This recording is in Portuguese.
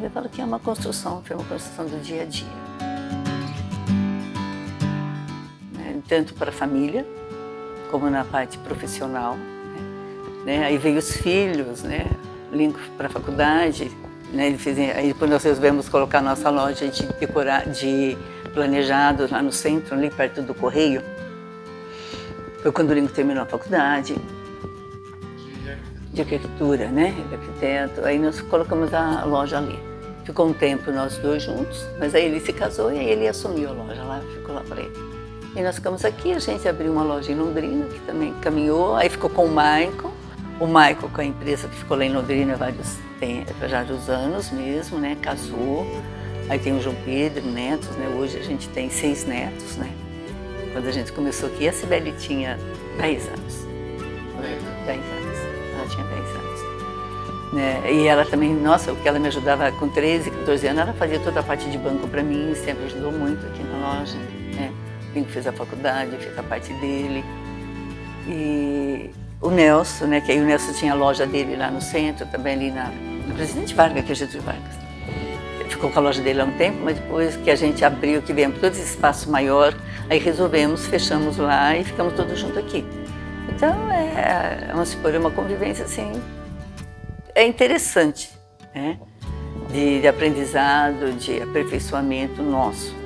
Eu falo que é uma construção, foi uma construção do dia a dia. Né? Tanto para a família, como na parte profissional. Né? Aí veio os filhos, né? Link para a faculdade. Né? Ele fez, aí depois nós resolvemos colocar nossa loja de, decorar, de planejado lá no centro, ali perto do Correio. Foi quando o Lincoln terminou a faculdade de arquitetura, né? De arquiteto. Aí nós colocamos a loja ali. Ficou um tempo nós dois juntos, mas aí ele se casou e aí ele assumiu a loja lá, ficou lá para ele. E nós ficamos aqui, a gente abriu uma loja em Londrina, que também caminhou, aí ficou com o Michael, o Michael com a empresa que ficou lá em Londrina vários, tem, vários anos mesmo, né? Casou. Aí tem o João Pedro, netos, né? Hoje a gente tem seis netos, né? Quando a gente começou aqui, a Sibeli tinha 10 anos. 10 anos. Ela tinha 10 anos. Né? E ela também, nossa, o que ela me ajudava com 13, 14 anos, ela fazia toda a parte de banco para mim, sempre ajudou muito aqui na loja. Né? O fez a faculdade, fez a parte dele. E o Nelson, né, que aí o Nelson tinha a loja dele lá no centro, também ali na, no Presidente Vargas, que é Jesus Vargas. Ficou com a loja dele há um tempo, mas depois que a gente abriu, que viemos todo esse espaço maior, aí resolvemos, fechamos lá e ficamos todos juntos aqui. Então, é, vamos supor, uma convivência assim, é interessante, né? De, de aprendizado, de aperfeiçoamento nosso.